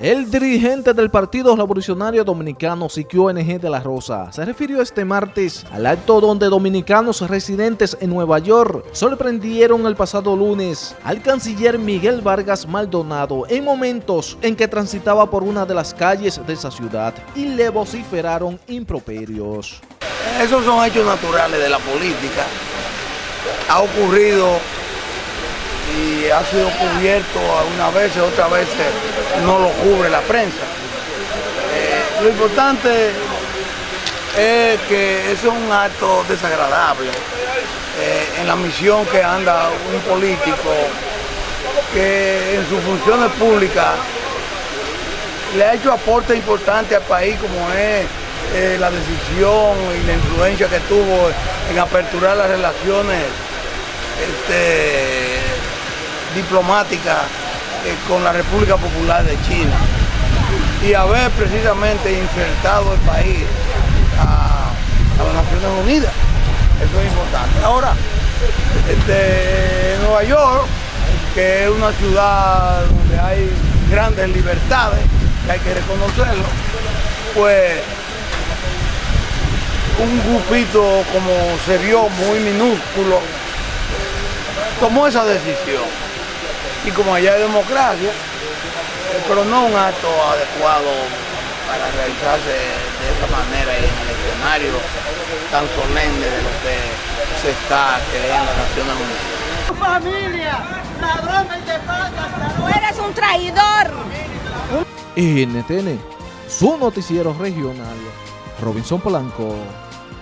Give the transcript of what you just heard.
El dirigente del Partido Revolucionario Dominicano, Siquio NG de la Rosa, se refirió este martes al acto donde dominicanos residentes en Nueva York sorprendieron el pasado lunes al canciller Miguel Vargas Maldonado en momentos en que transitaba por una de las calles de esa ciudad y le vociferaron improperios. Esos son hechos naturales de la política. Ha ocurrido y ha sido cubierto algunas veces, otras veces no lo cubre la prensa. Eh, lo importante es que es un acto desagradable eh, en la misión que anda un político que en sus funciones públicas le ha hecho aporte importante al país como es eh, la decisión y la influencia que tuvo en aperturar las relaciones este, diplomática eh, con la República Popular de China y haber precisamente insertado el país a, las Naciones Unidas. Eso es importante. Ahora, este, Nueva York, que es una ciudad donde hay grandes libertades, que hay que reconocerlo, pues un grupito como se vio muy minúsculo tomó esa decisión y como allá hay democracia, pero no un acto adecuado para realizarse de esa manera y en el escenario tan solemne de lo que se está creando en Naciones Unidas. Tu familia, ladrón de Tú eres un traidor. NTN, su noticiero regional, Robinson Polanco.